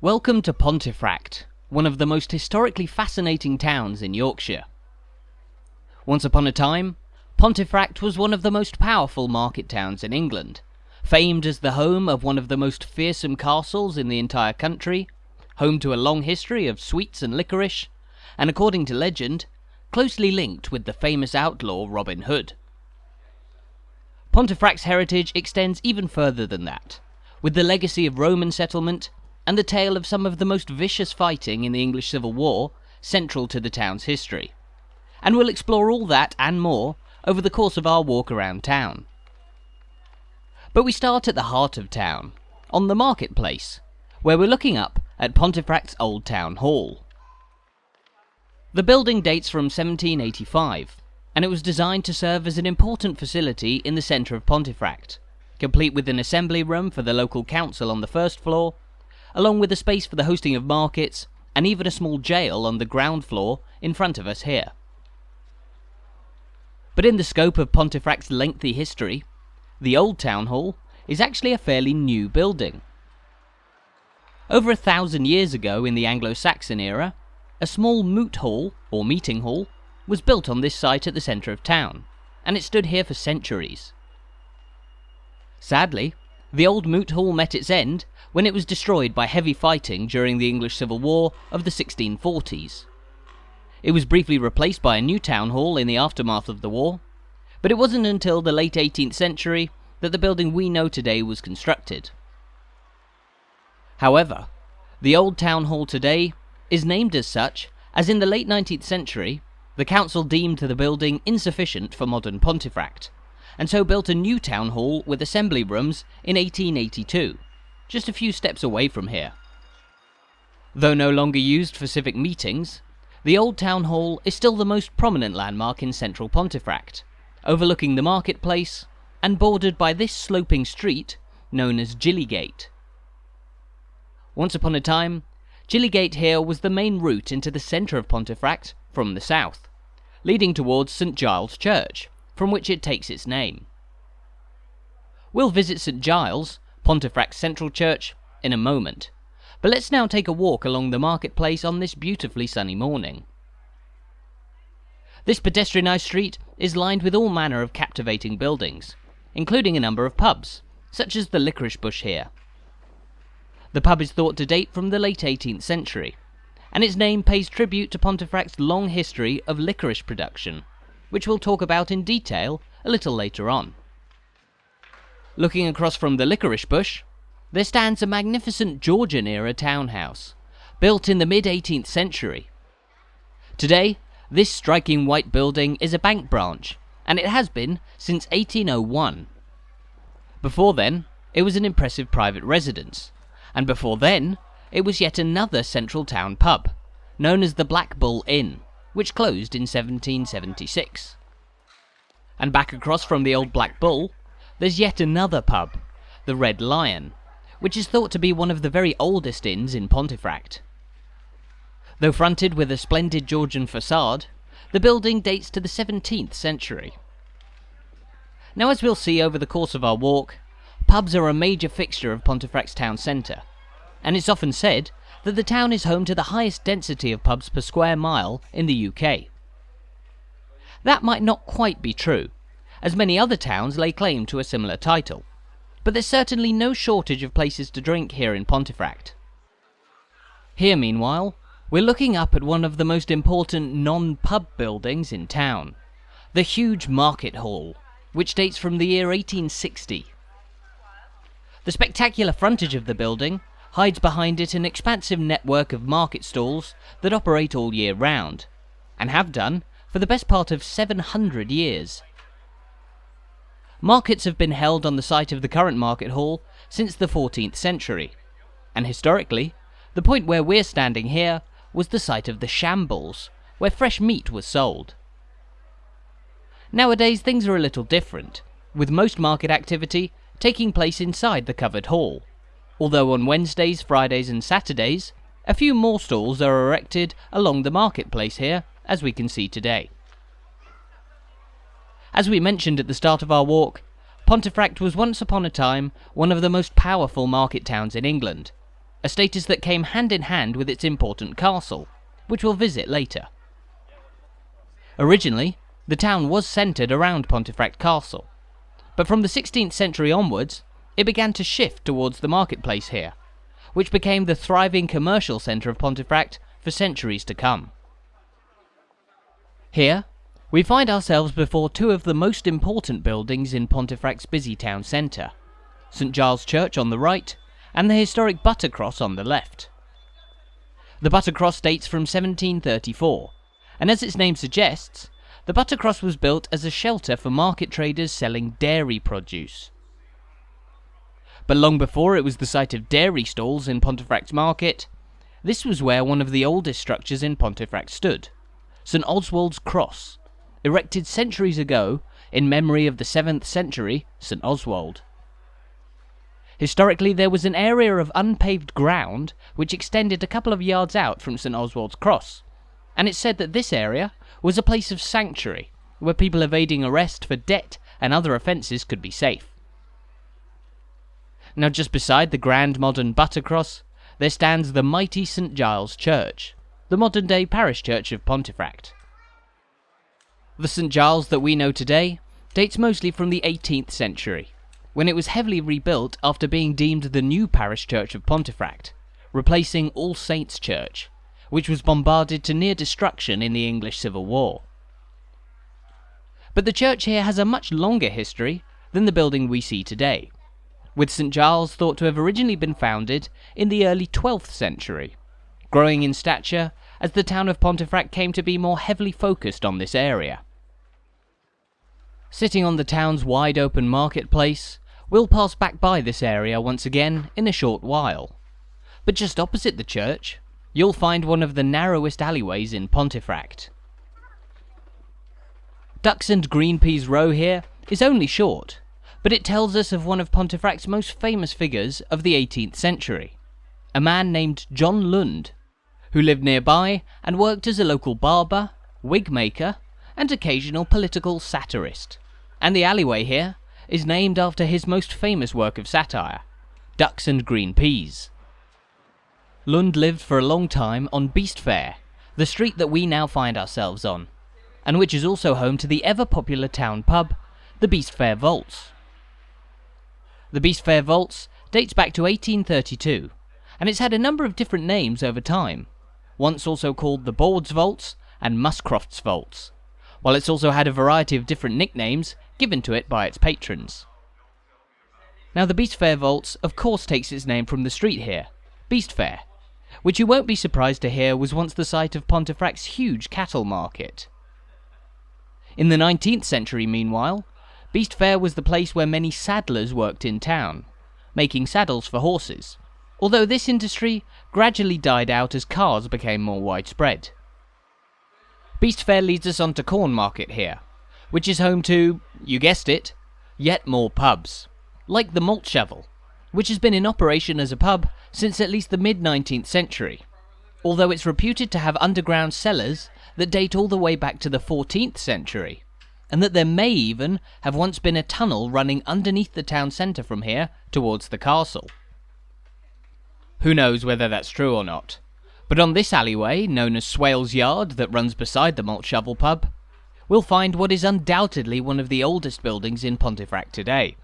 Welcome to Pontefract, one of the most historically fascinating towns in Yorkshire. Once upon a time, Pontefract was one of the most powerful market towns in England, famed as the home of one of the most fearsome castles in the entire country, home to a long history of sweets and licorice, and according to legend, closely linked with the famous outlaw Robin Hood. Pontefract's heritage extends even further than that, with the legacy of Roman settlement and the tale of some of the most vicious fighting in the English Civil War central to the town's history. And we'll explore all that and more over the course of our walk around town. But we start at the heart of town, on the marketplace, where we're looking up at Pontefract's Old Town Hall. The building dates from 1785, and it was designed to serve as an important facility in the centre of Pontefract, complete with an assembly room for the local council on the first floor along with a space for the hosting of markets, and even a small jail on the ground floor in front of us here. But in the scope of Pontefract's lengthy history, the old town hall is actually a fairly new building. Over a thousand years ago in the Anglo-Saxon era, a small moot hall, or meeting hall, was built on this site at the centre of town, and it stood here for centuries. Sadly, the old moot hall met its end when it was destroyed by heavy fighting during the English Civil War of the 1640s. It was briefly replaced by a new town hall in the aftermath of the war, but it wasn't until the late 18th century that the building we know today was constructed. However, the old town hall today is named as such as in the late 19th century the council deemed the building insufficient for modern Pontefract, and so built a new town hall with assembly rooms in 1882 just a few steps away from here. Though no longer used for civic meetings, the old town hall is still the most prominent landmark in central Pontefract, overlooking the marketplace and bordered by this sloping street known as Gillygate. Once upon a time, Gillygate here was the main route into the centre of Pontefract from the south, leading towards St Giles Church, from which it takes its name. We'll visit St Giles Pontefract Central Church in a moment. But let's now take a walk along the marketplace on this beautifully sunny morning. This pedestrianised street is lined with all manner of captivating buildings, including a number of pubs, such as the Licorice Bush here. The pub is thought to date from the late 18th century, and its name pays tribute to Pontefract's long history of licorice production, which we'll talk about in detail a little later on. Looking across from the licorice bush, there stands a magnificent Georgian-era townhouse, built in the mid-18th century. Today, this striking white building is a bank branch, and it has been since 1801. Before then, it was an impressive private residence, and before then, it was yet another central town pub, known as the Black Bull Inn, which closed in 1776. And back across from the old Black Bull there's yet another pub, the Red Lion, which is thought to be one of the very oldest inns in Pontefract. Though fronted with a splendid Georgian facade, the building dates to the 17th century. Now as we'll see over the course of our walk, pubs are a major fixture of Pontefract's town centre, and it's often said that the town is home to the highest density of pubs per square mile in the UK. That might not quite be true, as many other towns lay claim to a similar title. But there's certainly no shortage of places to drink here in Pontefract. Here, meanwhile, we're looking up at one of the most important non-pub buildings in town, the huge Market Hall, which dates from the year 1860. The spectacular frontage of the building hides behind it an expansive network of market stalls that operate all year round, and have done for the best part of 700 years. Markets have been held on the site of the current market hall since the 14th century, and historically, the point where we're standing here was the site of the shambles, where fresh meat was sold. Nowadays things are a little different, with most market activity taking place inside the covered hall, although on Wednesdays, Fridays and Saturdays, a few more stalls are erected along the marketplace here, as we can see today. As we mentioned at the start of our walk, Pontefract was once upon a time one of the most powerful market towns in England, a status that came hand in hand with its important castle, which we'll visit later. Originally, the town was centred around Pontefract Castle, but from the 16th century onwards, it began to shift towards the marketplace here, which became the thriving commercial centre of Pontefract for centuries to come. Here, we find ourselves before two of the most important buildings in Pontefract's busy town centre, St Giles Church on the right, and the historic Buttercross on the left. The Buttercross dates from 1734, and as its name suggests, the Buttercross was built as a shelter for market traders selling dairy produce. But long before it was the site of dairy stalls in Pontefract's market, this was where one of the oldest structures in Pontefract stood, St Oswald's Cross, erected centuries ago in memory of the 7th century St Oswald. Historically, there was an area of unpaved ground which extended a couple of yards out from St Oswald's Cross, and it's said that this area was a place of sanctuary where people evading arrest for debt and other offences could be safe. Now, just beside the grand modern Buttercross, there stands the mighty St Giles Church, the modern day parish church of Pontefract. The St Giles that we know today dates mostly from the 18th century, when it was heavily rebuilt after being deemed the new parish church of Pontefract, replacing All Saints Church, which was bombarded to near destruction in the English Civil War. But the church here has a much longer history than the building we see today with St Giles thought to have originally been founded in the early 12th century, growing in stature as the town of Pontefract came to be more heavily focused on this area. Sitting on the town's wide open marketplace, we'll pass back by this area once again in a short while. But just opposite the church, you'll find one of the narrowest alleyways in Pontefract. Ducks and Green Peas Row here is only short, but it tells us of one of Pontefract's most famous figures of the 18th century, a man named John Lund, who lived nearby and worked as a local barber, wig maker, and occasional political satirist. And the alleyway here is named after his most famous work of satire, Ducks and Green Peas. Lund lived for a long time on Beast Fair, the street that we now find ourselves on, and which is also home to the ever popular town pub, the Beast Fair Vaults. The Beast Fair Vaults dates back to 1832, and it's had a number of different names over time, once also called the Boards Vaults and Muscroft's Vaults, while it's also had a variety of different nicknames given to it by its patrons. Now the Beast Fair Vaults of course takes its name from the street here, Beast Fair, which you won't be surprised to hear was once the site of Pontefract's huge cattle market. In the 19th century, meanwhile, Beast Fair was the place where many saddlers worked in town, making saddles for horses, although this industry gradually died out as cars became more widespread. Beast Fair leads us on to Corn Market here, which is home to, you guessed it, yet more pubs, like the Malt Shovel, which has been in operation as a pub since at least the mid 19th century, although it's reputed to have underground cellars that date all the way back to the 14th century and that there may even have once been a tunnel running underneath the town centre from here towards the castle. Who knows whether that's true or not, but on this alleyway, known as Swales Yard, that runs beside the Malt Shovel pub, we'll find what is undoubtedly one of the oldest buildings in Pontefract today.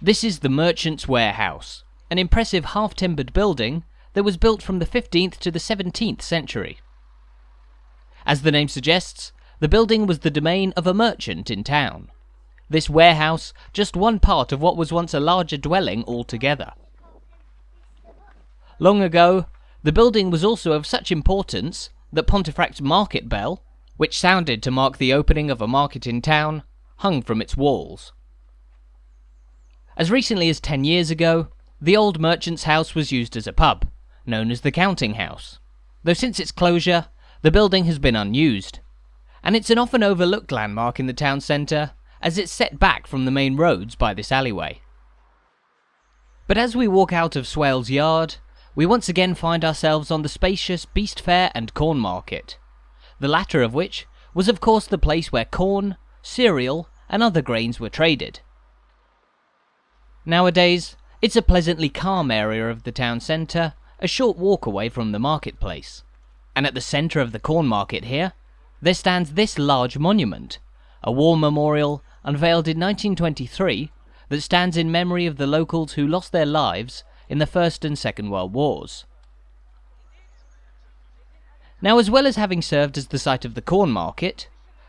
This is the Merchant's Warehouse, an impressive half-timbered building that was built from the 15th to the 17th century. As the name suggests, the building was the domain of a merchant in town. This warehouse, just one part of what was once a larger dwelling altogether. Long ago, the building was also of such importance that Pontefract's market bell, which sounded to mark the opening of a market in town, hung from its walls. As recently as ten years ago, the old merchant's house was used as a pub, known as the Counting House, though since its closure, the building has been unused and it's an often overlooked landmark in the town centre, as it's set back from the main roads by this alleyway. But as we walk out of Swales Yard, we once again find ourselves on the spacious Beast Fair and Corn Market, the latter of which was of course the place where corn, cereal, and other grains were traded. Nowadays, It's a pleasantly calm area of the town centre, a short walk away from the marketplace. And at the centre of the corn market here, there stands this large monument, a war memorial unveiled in 1923 that stands in memory of the locals who lost their lives in the First and Second World Wars. Now, as well as having served as the site of the corn market,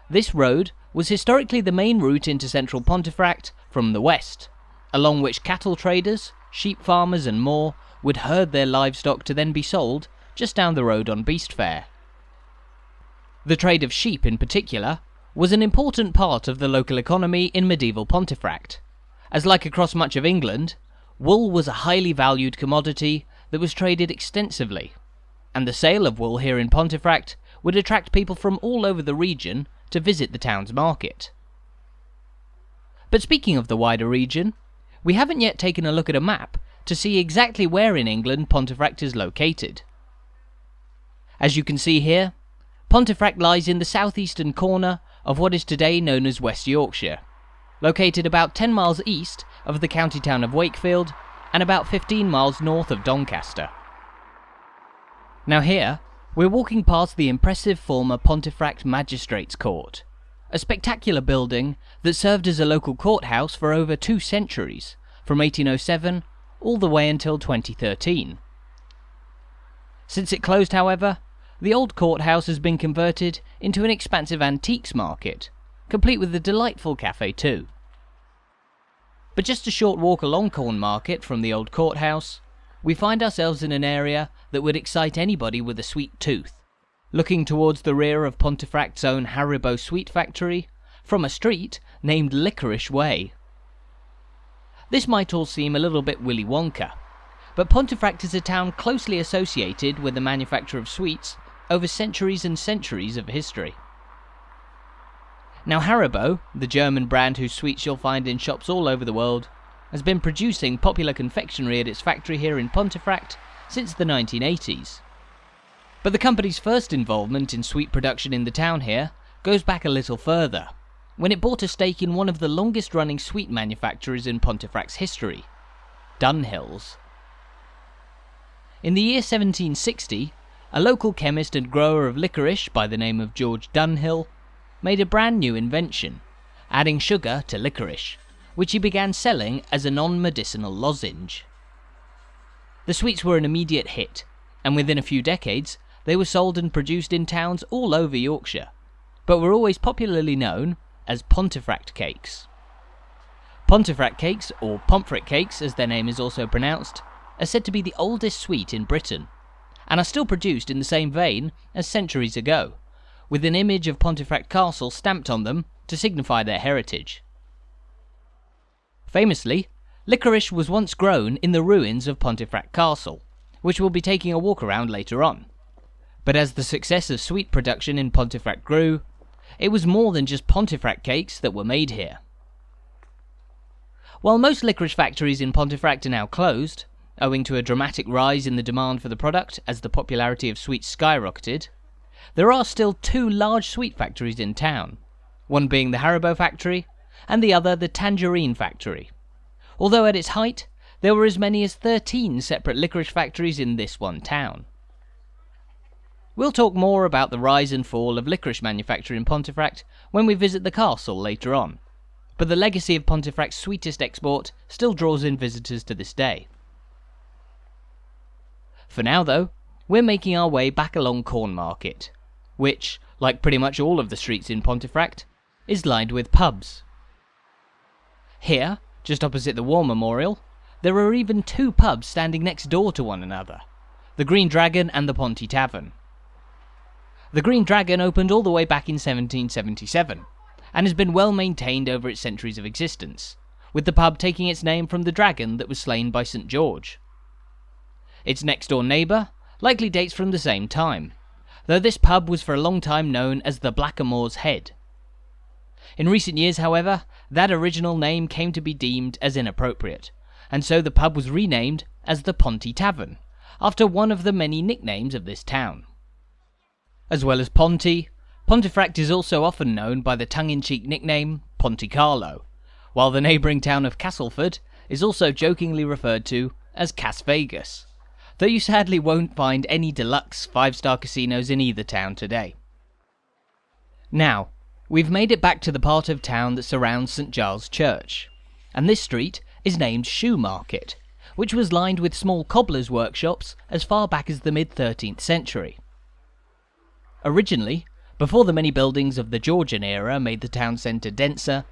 this road was historically the main route into central Pontefract from the west, along which cattle traders, sheep farmers, and more would herd their livestock to then be sold just down the road on Beast Fair. The trade of sheep, in particular, was an important part of the local economy in medieval Pontefract, as like across much of England, wool was a highly valued commodity that was traded extensively, and the sale of wool here in Pontefract would attract people from all over the region to visit the town's market. But speaking of the wider region, we haven't yet taken a look at a map to see exactly where in England Pontefract is located. As you can see here, Pontefract lies in the southeastern corner of what is today known as West Yorkshire, located about 10 miles east of the county town of Wakefield and about 15 miles north of Doncaster. Now here, we're walking past the impressive former Pontefract Magistrates Court, a spectacular building that served as a local courthouse for over two centuries, from 1807 all the way until 2013. Since it closed, however, the old courthouse has been converted into an expansive antiques market, complete with a delightful cafe too. But just a short walk along Corn Market from the old courthouse, we find ourselves in an area that would excite anybody with a sweet tooth, looking towards the rear of Pontefract's own Haribo Sweet Factory, from a street named Licorice Way. This might all seem a little bit Willy Wonka, but Pontefract is a town closely associated with the manufacture of sweets over centuries and centuries of history. Now Haribo, the German brand whose sweets you'll find in shops all over the world, has been producing popular confectionery at its factory here in Pontefract since the 1980s. But the company's first involvement in sweet production in the town here goes back a little further, when it bought a stake in one of the longest running sweet manufacturers in Pontefract's history, Dunhill's. In the year 1760, a local chemist and grower of licorice by the name of George Dunhill made a brand new invention, adding sugar to licorice, which he began selling as a non medicinal lozenge. The sweets were an immediate hit, and within a few decades they were sold and produced in towns all over Yorkshire, but were always popularly known as Pontefract cakes. Pontefract cakes, or Pomfret cakes as their name is also pronounced, are said to be the oldest sweet in Britain and are still produced in the same vein as centuries ago, with an image of Pontefract Castle stamped on them to signify their heritage. Famously, licorice was once grown in the ruins of Pontefract Castle, which we'll be taking a walk around later on. But as the success of sweet production in Pontefract grew, it was more than just Pontefract cakes that were made here. While most licorice factories in Pontefract are now closed, owing to a dramatic rise in the demand for the product as the popularity of sweets skyrocketed, there are still two large sweet factories in town, one being the Haribo factory, and the other the Tangerine factory. Although at its height, there were as many as 13 separate licorice factories in this one town. We'll talk more about the rise and fall of licorice manufacture in Pontefract when we visit the castle later on, but the legacy of Pontefract's sweetest export still draws in visitors to this day. For now, though, we're making our way back along Corn Market, which, like pretty much all of the streets in Pontefract, is lined with pubs. Here, just opposite the War Memorial, there are even two pubs standing next door to one another the Green Dragon and the Ponty Tavern. The Green Dragon opened all the way back in 1777 and has been well maintained over its centuries of existence, with the pub taking its name from the dragon that was slain by St. George. Its next door neighbour likely dates from the same time, though this pub was for a long time known as the Blackamoor's Head. In recent years, however, that original name came to be deemed as inappropriate, and so the pub was renamed as the Ponty Tavern, after one of the many nicknames of this town. As well as Ponty, Pontefract is also often known by the tongue-in-cheek nickname Ponte Carlo, while the neighbouring town of Castleford is also jokingly referred to as Cas Vegas, though you sadly won't find any deluxe 5 star casinos in either town today. Now, we've made it back to the part of town that surrounds St Giles Church, and this street is named Shoe Market, which was lined with small cobblers' workshops as far back as the mid 13th century. Originally, before the many buildings of the Georgian era made the town centre denser,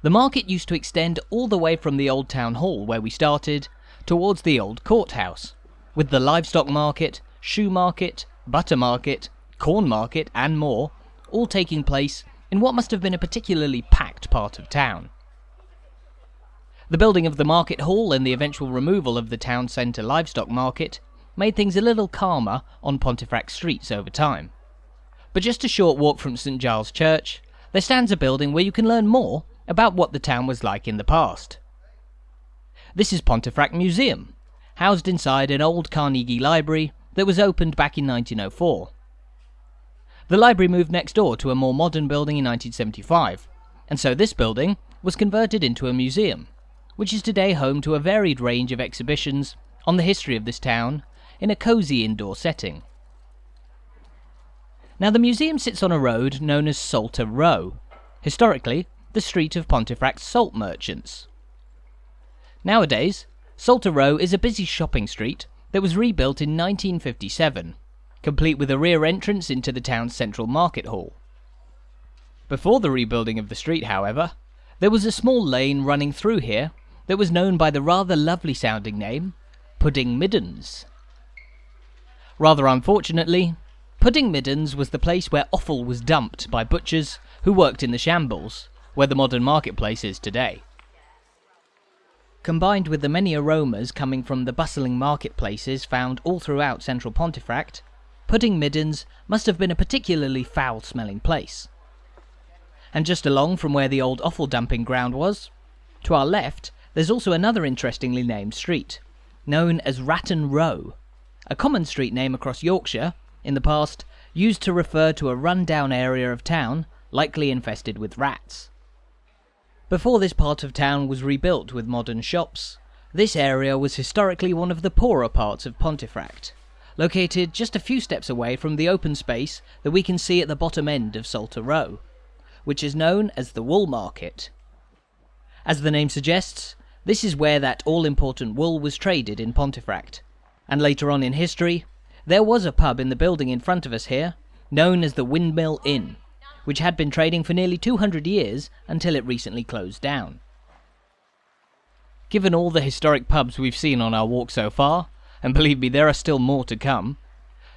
the market used to extend all the way from the old town hall where we started towards the old courthouse, with the livestock market, shoe market, butter market, corn market, and more, all taking place in what must have been a particularly packed part of town. The building of the market hall and the eventual removal of the town centre livestock market made things a little calmer on Pontefract streets over time. But just a short walk from St Giles Church, there stands a building where you can learn more about what the town was like in the past. This is Pontefract Museum, housed inside an old Carnegie library that was opened back in 1904. The library moved next door to a more modern building in 1975, and so this building was converted into a museum, which is today home to a varied range of exhibitions on the history of this town in a cosy indoor setting. Now the museum sits on a road known as Salter Row, historically the street of Pontefract's salt merchants. Nowadays, Salter Row is a busy shopping street that was rebuilt in 1957, complete with a rear entrance into the town's central market hall. Before the rebuilding of the street, however, there was a small lane running through here that was known by the rather lovely sounding name Pudding Middens. Rather unfortunately, Pudding Middens was the place where offal was dumped by butchers who worked in the shambles, where the modern marketplace is today. Combined with the many aromas coming from the bustling marketplaces found all throughout central Pontefract, Pudding Middens must have been a particularly foul smelling place. And just along from where the old offal dumping ground was, to our left, there's also another interestingly named street, known as Ratton Row, a common street name across Yorkshire in the past used to refer to a run-down area of town likely infested with rats. Before this part of town was rebuilt with modern shops, this area was historically one of the poorer parts of Pontefract, located just a few steps away from the open space that we can see at the bottom end of Salter Row, which is known as the Wool Market. As the name suggests, this is where that all-important wool was traded in Pontefract, and later on in history, there was a pub in the building in front of us here, known as the Windmill Inn, which had been trading for nearly 200 years until it recently closed down. Given all the historic pubs we've seen on our walk so far, and believe me there are still more to come,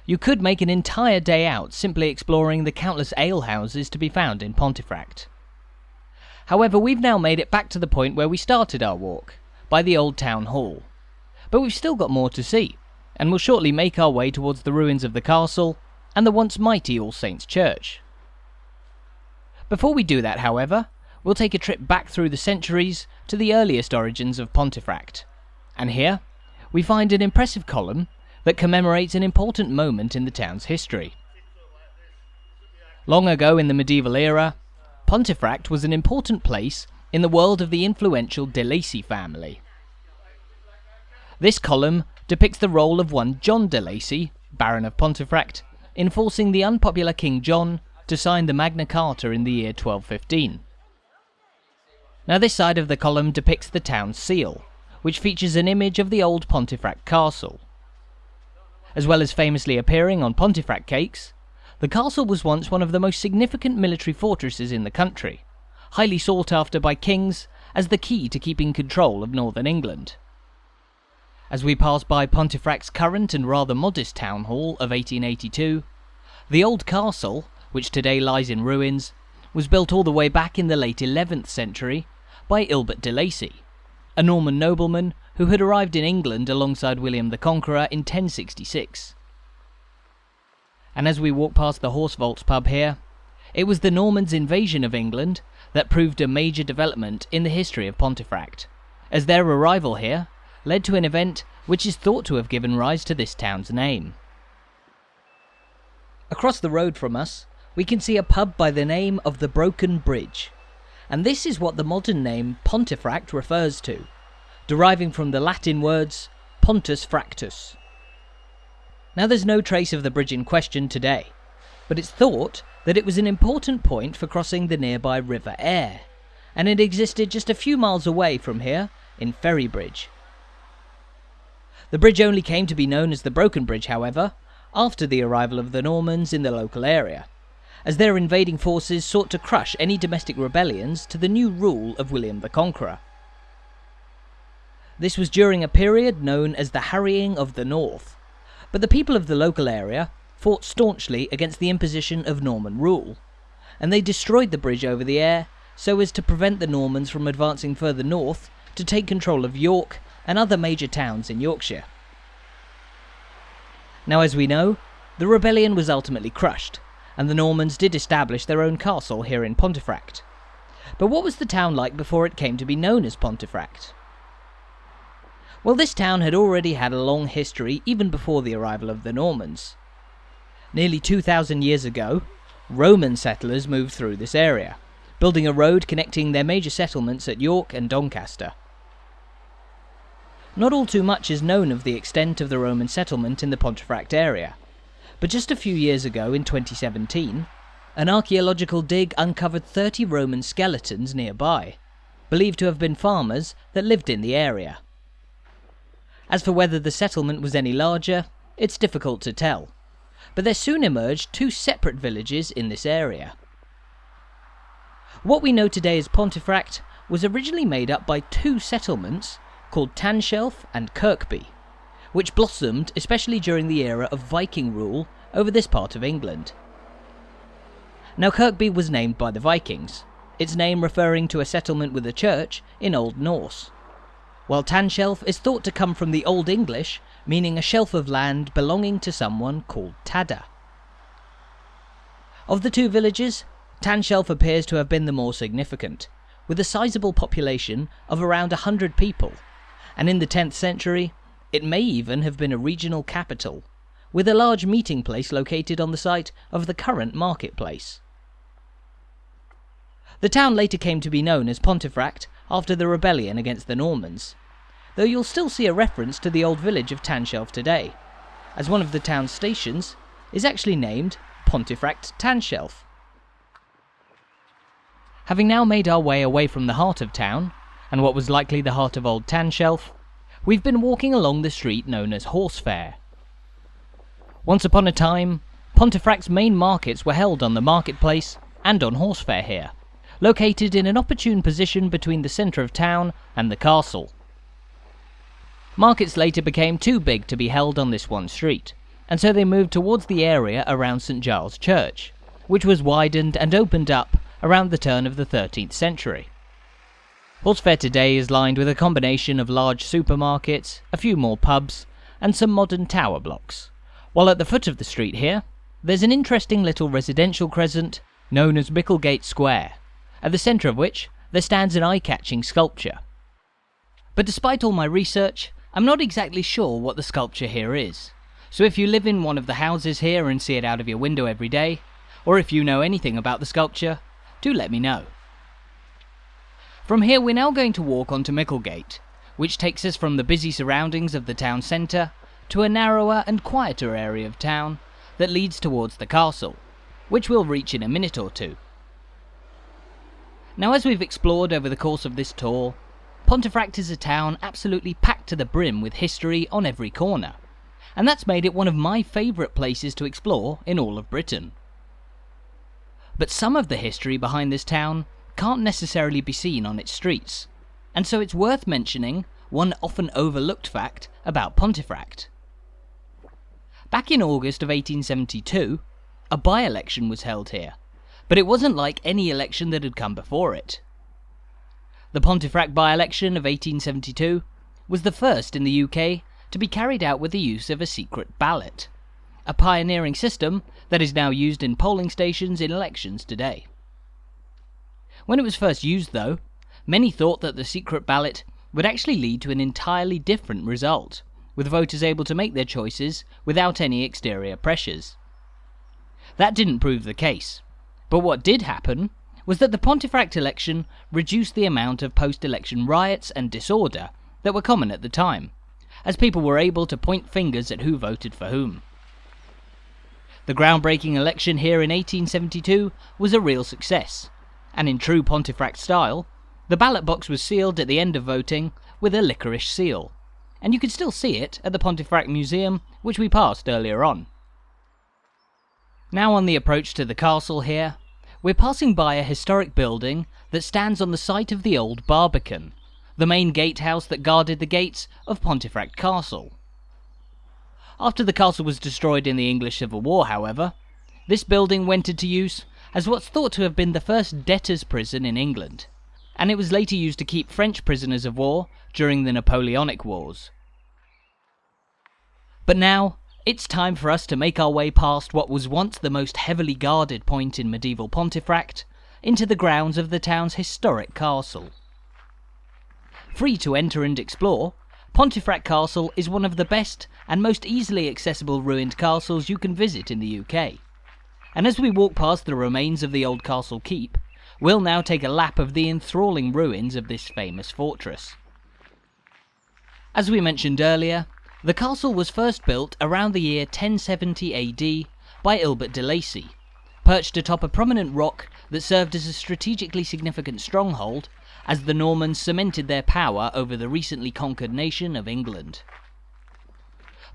you could make an entire day out simply exploring the countless alehouses to be found in Pontefract. However, we've now made it back to the point where we started our walk, by the old town hall. But we've still got more to see and will shortly make our way towards the ruins of the castle and the once mighty All Saints Church. Before we do that, however, we'll take a trip back through the centuries to the earliest origins of Pontefract. And here, we find an impressive column that commemorates an important moment in the town's history. Long ago in the medieval era, Pontefract was an important place in the world of the influential de Lacy family. This column depicts the role of one John de Lacy, Baron of Pontefract, in forcing the unpopular King John to sign the Magna Carta in the year 1215. Now this side of the column depicts the town's seal, which features an image of the old Pontefract castle. As well as famously appearing on Pontefract cakes, the castle was once one of the most significant military fortresses in the country, highly sought after by kings as the key to keeping control of northern England. As we pass by Pontefract's current and rather modest town hall of 1882, the old castle, which today lies in ruins, was built all the way back in the late 11th century by Ilbert de Lacy, a Norman nobleman who had arrived in England alongside William the Conqueror in 1066. And as we walk past the Horse Vaults pub here, it was the Normans' invasion of England that proved a major development in the history of Pontefract, as their arrival here led to an event which is thought to have given rise to this town's name. Across the road from us, we can see a pub by the name of the Broken Bridge, and this is what the modern name Pontefract refers to. deriving from the Latin words Pontus Fractus. Now there's no trace of the bridge in question today, but it's thought that it was an important point for crossing the nearby River Aire, and it existed just a few miles away from here in Ferrybridge. The bridge only came to be known as the Broken Bridge, however, after the arrival of the Normans in the local area, as their invading forces sought to crush any domestic rebellions to the new rule of William the Conqueror. This was during a period known as the Harrying of the North, but the people of the local area fought staunchly against the imposition of Norman rule, and they destroyed the bridge over the Aire so as to prevent the Normans from advancing further north to take control of York and other major towns in Yorkshire. Now, as we know, the rebellion was ultimately crushed, and the Normans did establish their own castle here in Pontefract. But what was the town like before it came to be known as Pontefract? Well, this town had already had a long history even before the arrival of the Normans. Nearly 2,000 years ago, Roman settlers moved through this area, building a road connecting their major settlements at York and Doncaster. Not all too much is known of the extent of the Roman settlement in the Pontefract area, but just a few years ago in 2017, an archaeological dig uncovered 30 Roman skeletons nearby, believed to have been farmers that lived in the area. As for whether the settlement was any larger, it's difficult to tell, but there soon emerged two separate villages in this area. What we know today as Pontefract was originally made up by two settlements called Tanshelf and Kirkby, which blossomed especially during the era of Viking rule over this part of England. Now Kirkby was named by the Vikings, its name referring to a settlement with a church in Old Norse, while Tanshelf is thought to come from the Old English, meaning a shelf of land belonging to someone called Tada. Of the two villages, Tanshelf appears to have been the more significant, with a sizable population of around 100 people and in the 10th century, it may even have been a regional capital, with a large meeting place located on the site of the current marketplace. The town later came to be known as Pontefract after the rebellion against the Normans, though you'll still see a reference to the old village of Tanshelf today, as one of the town's stations is actually named Pontefract Tanshelf. Having now made our way away from the heart of town, and what was likely the heart of Old Tanshelf, we've been walking along the street known as Horse Fair. Once upon a time, Pontefract's main markets were held on the marketplace and on Horse Fair here, located in an opportune position between the centre of town and the castle. Markets later became too big to be held on this one street, and so they moved towards the area around St Giles Church, which was widened and opened up around the turn of the 13th century. Horsefair today is lined with a combination of large supermarkets, a few more pubs, and some modern tower blocks. While at the foot of the street here, there's an interesting little residential crescent known as Micklegate Square, at the centre of which there stands an eye-catching sculpture. But despite all my research, I'm not exactly sure what the sculpture here is. So if you live in one of the houses here and see it out of your window every day, or if you know anything about the sculpture, do let me know. From here we're now going to walk onto Micklegate, which takes us from the busy surroundings of the town centre to a narrower and quieter area of town that leads towards the castle, which we'll reach in a minute or two. Now as we've explored over the course of this tour, Pontefract is a town absolutely packed to the brim with history on every corner, and that's made it one of my favourite places to explore in all of Britain. But some of the history behind this town can't necessarily be seen on its streets, and so it's worth mentioning one often overlooked fact about Pontefract. Back in August of 1872, a by-election was held here, but it wasn't like any election that had come before it. The Pontefract by-election of 1872 was the first in the UK to be carried out with the use of a secret ballot, a pioneering system that is now used in polling stations in elections today. When it was first used, though, many thought that the secret ballot would actually lead to an entirely different result, with voters able to make their choices without any exterior pressures. That didn't prove the case, but what did happen was that the Pontefract election reduced the amount of post election riots and disorder that were common at the time, as people were able to point fingers at who voted for whom. The groundbreaking election here in 1872 was a real success, and in true Pontefract style, the ballot box was sealed at the end of voting with a licorice seal, and you can still see it at the Pontefract Museum, which we passed earlier on. Now on the approach to the castle here, we're passing by a historic building that stands on the site of the old Barbican, the main gatehouse that guarded the gates of Pontefract Castle. After the castle was destroyed in the English Civil War, however, this building went into use as what's thought to have been the first debtor's prison in England, and it was later used to keep French prisoners of war during the Napoleonic Wars. But now, it's time for us to make our way past what was once the most heavily guarded point in medieval Pontefract into the grounds of the town's historic castle. Free to enter and explore, Pontefract Castle is one of the best and most easily accessible ruined castles you can visit in the UK. And as we walk past the remains of the old castle keep, we'll now take a lap of the enthralling ruins of this famous fortress. As we mentioned earlier, the castle was first built around the year 1070 AD by Ilbert de Lacy, perched atop a prominent rock that served as a strategically significant stronghold as the Normans cemented their power over the recently conquered nation of England.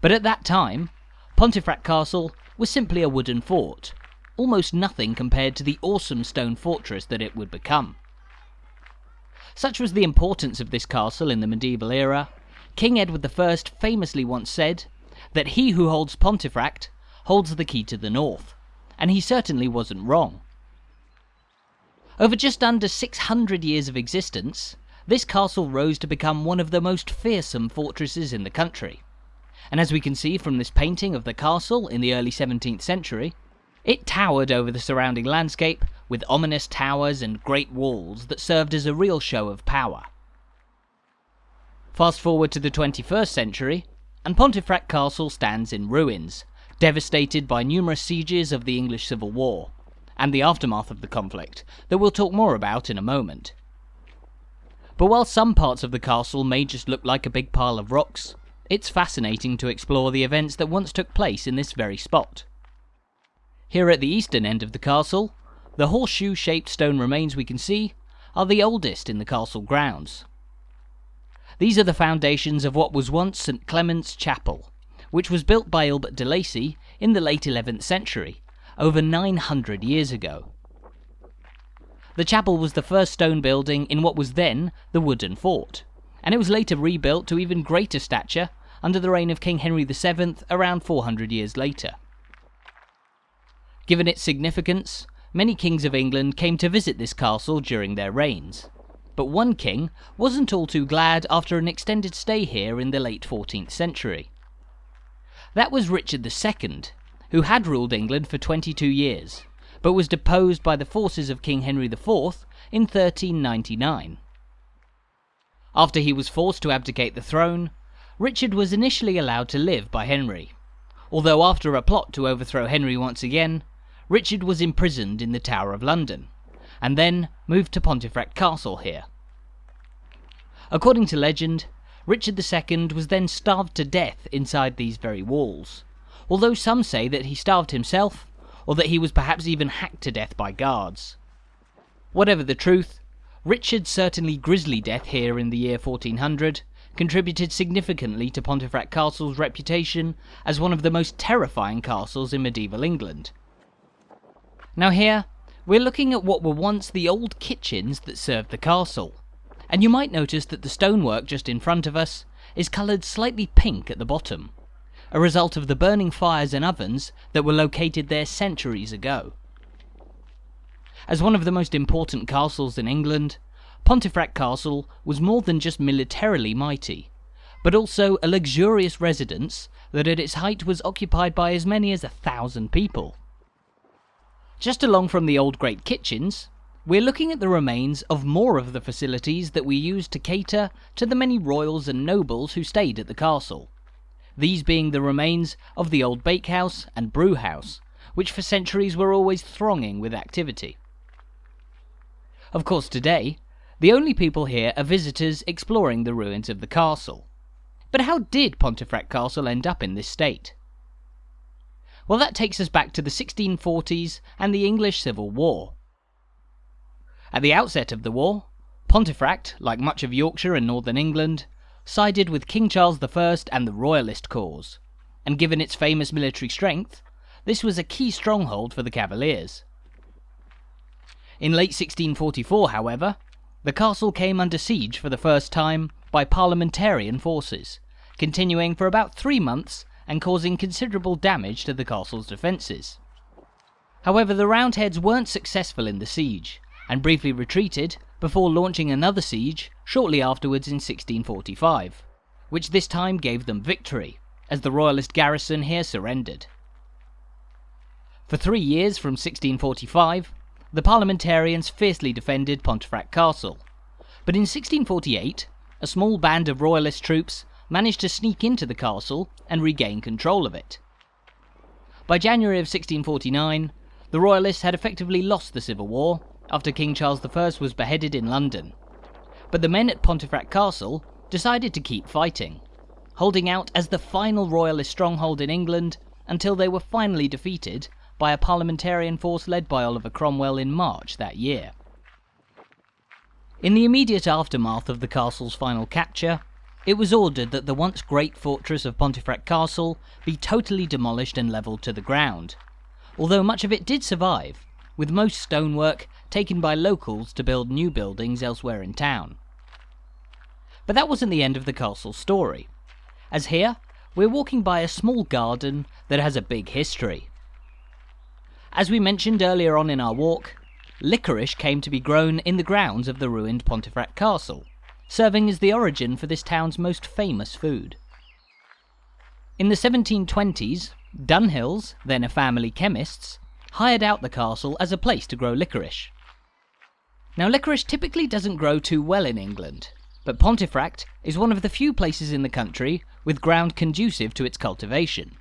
But at that time, Pontefract Castle was simply a wooden fort, almost nothing compared to the awesome stone fortress that it would become. Such was the importance of this castle in the medieval era, King Edward I famously once said that he who holds Pontefract holds the key to the north, and he certainly wasn't wrong. Over just under 600 years of existence, this castle rose to become one of the most fearsome fortresses in the country. And as we can see from this painting of the castle in the early 17th century, it towered over the surrounding landscape with ominous towers and great walls that served as a real show of power. Fast forward to the 21st century, and Pontefract Castle stands in ruins, devastated by numerous sieges of the English Civil War, and the aftermath of the conflict, that we'll talk more about in a moment. But while some parts of the castle may just look like a big pile of rocks, it's fascinating to explore the events that once took place in this very spot. Here at the eastern end of the castle, the horseshoe-shaped stone remains we can see are the oldest in the castle grounds. These are the foundations of what was once St Clement's Chapel, which was built by Ilbert de Lacy in the late 11th century, over 900 years ago. The chapel was the first stone building in what was then the wooden fort, and it was later rebuilt to even greater stature under the reign of King Henry VII around 400 years later. Given its significance, many kings of England came to visit this castle during their reigns. But one king wasn't all too glad after an extended stay here in the late 14th century. That was Richard II, who had ruled England for 22 years, but was deposed by the forces of King Henry IV in 1399. After he was forced to abdicate the throne, Richard was initially allowed to live by Henry, although after a plot to overthrow Henry once again, Richard was imprisoned in the Tower of London, and then moved to Pontefract Castle here. According to legend, Richard II was then starved to death inside these very walls, although some say that he starved himself, or that he was perhaps even hacked to death by guards. Whatever the truth, Richard's certainly grisly death here in the year 1400 contributed significantly to Pontefract Castle's reputation as one of the most terrifying castles in medieval England. Now here, we're looking at what were once the old kitchens that served the castle. And you might notice that the stonework just in front of us is coloured slightly pink at the bottom, a result of the burning fires and ovens that were located there centuries ago. As one of the most important castles in England, Pontefract Castle was more than just militarily mighty, but also a luxurious residence that at its height was occupied by as many as a thousand people. Just along from the old great kitchens, we're looking at the remains of more of the facilities that we used to cater to the many royals and nobles who stayed at the castle. These being the remains of the old bakehouse and brewhouse, which for centuries were always thronging with activity. Of course today, The only people here are visitors exploring the ruins of the castle. But how did Pontefract Castle end up in this state? Well, that takes us back to the 1640s and the English Civil War. At the outset of the war, Pontefract, like much of Yorkshire and northern England, sided with King Charles I and the Royalist cause, and given its famous military strength, this was a key stronghold for the Cavaliers. In late 1644, however, the castle came under siege for the first time by parliamentarian forces, continuing for about three months and causing considerable damage to the castle's defences. However, the Roundheads weren't successful in the siege, and briefly retreated before launching another siege shortly afterwards in 1645, which this time gave them victory, as the royalist garrison here surrendered. For three years from 1645, the parliamentarians fiercely defended Pontefract Castle, but in 1648, a small band of royalist troops managed to sneak into the castle and regain control of it. By January of 1649, the royalists had effectively lost the civil war after King Charles I was beheaded in London. But the men at Pontefract Castle decided to keep fighting, holding out as the final royalist stronghold in England until they were finally defeated by a parliamentarian force led by Oliver Cromwell in March that year. In the immediate aftermath of the castle's final capture, it was ordered that the once great fortress of Pontefract Castle be totally demolished and levelled to the ground, although much of it did survive, with most stonework taken by locals to build new buildings elsewhere in town. But that wasn't the end of the castle's story, as here we're walking by a small garden that has a big history. As we mentioned earlier on in our walk, licorice came to be grown in the grounds of the ruined Pontefract Castle, serving as the origin for this town's most famous food. In the 1720s, Dunhills, then a family chemists, hired out the castle as a place to grow licorice. Now licorice typically doesn't grow too well in England, but Pontefract is one of the few places in the country with ground conducive to its cultivation.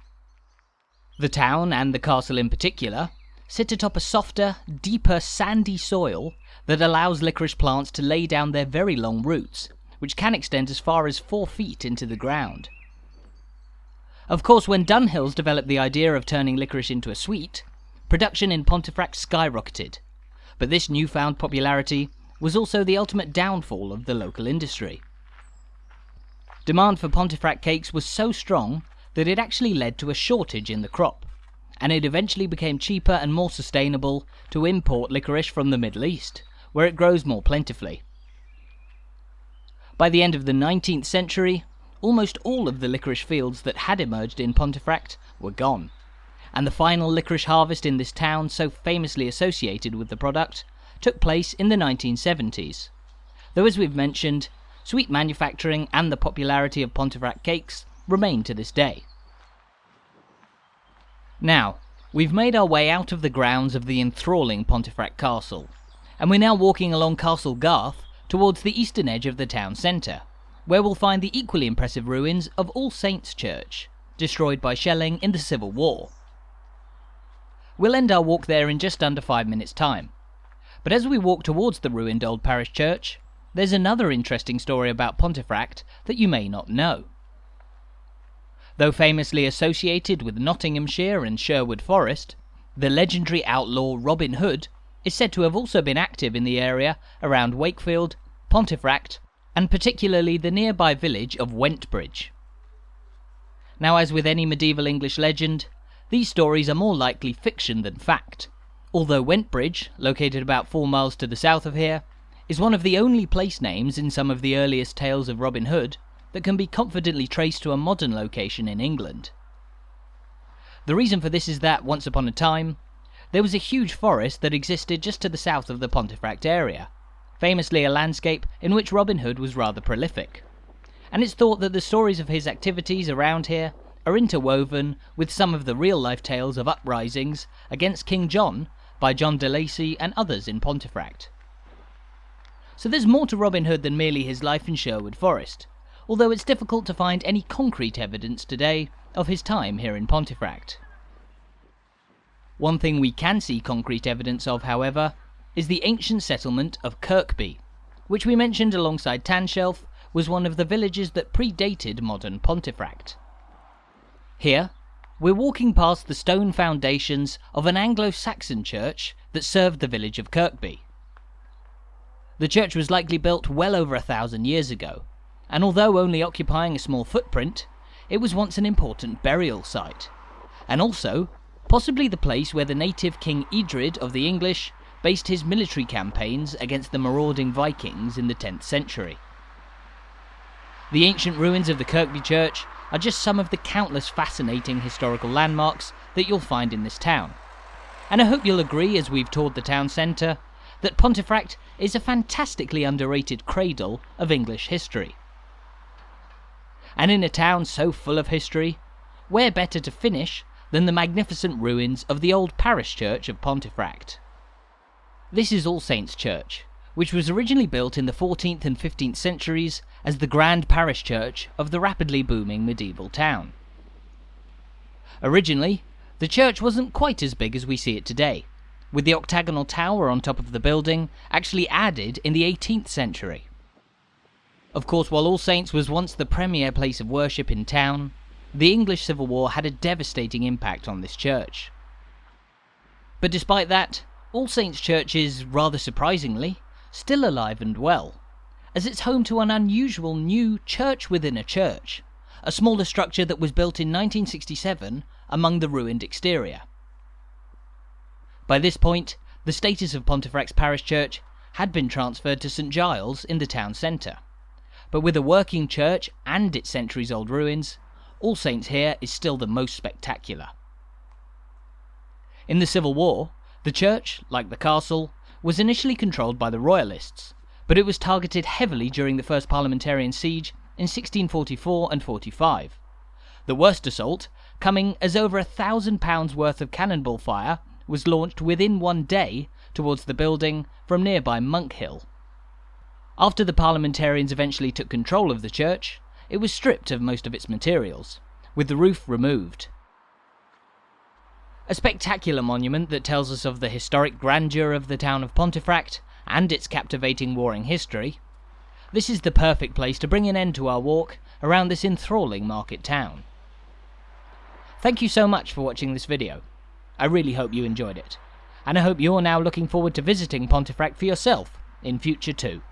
The town, and the castle in particular, sit atop a softer, deeper, sandy soil that allows licorice plants to lay down their very long roots, which can extend as far as 4 feet into the ground. Of course, when Dunhills developed the idea of turning licorice into a sweet, production in Pontefract skyrocketed, but this newfound popularity was also the ultimate downfall of the local industry. Demand for Pontefract cakes was so strong that it actually led to a shortage in the crop and it eventually became cheaper and more sustainable to import licorice from the Middle East, where it grows more plentifully. By the end of the 19th century, almost all of the licorice fields that had emerged in Pontefract were gone, and the final licorice harvest in this town, so famously associated with the product, took place in the 1970s. Though, as we've mentioned, sweet manufacturing and the popularity of Pontefract cakes remain to this day. Now, we've made our way out of the grounds of the enthralling Pontefract Castle, and we're now walking along Castle Garth towards the eastern edge of the town centre, where we'll find the equally impressive ruins of All Saints Church, destroyed by shelling in the Civil War. We'll end our walk there in just under five minutes' time. But as we walk towards the ruined old parish church, there's another interesting story about Pontefract that you may not know. Though famously associated with Nottinghamshire and Sherwood Forest, the legendary outlaw Robin Hood is said to have also been active in the area around Wakefield, Pontefract, and particularly the nearby village of Wentbridge. Now, as with any medieval English legend, these stories are more likely fiction than fact, although Wentbridge, located about four miles to the south of here, is one of the only place names in some of the earliest tales of Robin Hood that can be confidently traced to a modern location in England. The reason for this is that, once upon a time, there was a huge forest that existed just to the south of the Pontefract area, famously a landscape in which Robin Hood was rather prolific. And it's thought that the stories of his activities around here are interwoven with some of the real life tales of uprisings against King John by John de Lacy and others in Pontefract. So there's more to Robin Hood than merely his life in Sherwood Forest, although it's difficult to find any concrete evidence today of his time here in Pontefract. One thing we can see concrete evidence of, however, is the ancient settlement of Kirkby, which we mentioned alongside Tanshelf, was one of the villages that predated modern Pontefract. Here, we're walking past the stone foundations of an Anglo-Saxon church that served the village of Kirkby. The church was likely built well over a thousand years ago, and although only occupying a small footprint, it was once an important burial site, and also possibly the place where the native King Edred of the English based his military campaigns against the marauding Vikings in the 10th century. The ancient ruins of the Kirkby Church are just some of the countless fascinating historical landmarks that you'll find in this town. And I hope you'll agree, as we've toured the town centre, that Pontefract is a fantastically underrated cradle of English history. And in a town so full of history, where better to finish than the magnificent ruins of the old parish church of Pontefract? This is All Saints Church, which was originally built in the 14th and 15th centuries as the grand parish church of the rapidly booming medieval town. Originally, the church wasn't quite as big as we see it today, with the octagonal tower on top of the building actually added in the 18th century. Of course, while All Saints was once the premier place of worship in town, the English Civil War had a devastating impact on this church. But despite that, All Saints Church is, rather surprisingly, still alive and well, as it's home to an unusual new church within a church, a smaller structure that was built in 1967 among the ruined exterior. By this point, the status of Pontefract's parish church had been transferred to St Giles in the town centre, but with a working church and its centuries old ruins, all Saints here is still the most spectacular. In the Civil War, the church, like the castle, was initially controlled by the Royalists, but it was targeted heavily during the First Parliamentarian Siege in 1644 and 45. The worst assault, coming as over a thousand pounds worth of cannonball fire was launched within one day towards the building from nearby Monkhill. After the parliamentarians eventually took control of the church, it was stripped of most of its materials, with the roof removed. A spectacular monument that tells us of the historic grandeur of the town of Pontefract and its captivating warring history, this is the perfect place to bring an end to our walk around this enthralling market town. Thank you so much for watching this video. I really hope you enjoyed it, and I hope you're now looking forward to visiting Pontefract for yourself in future too.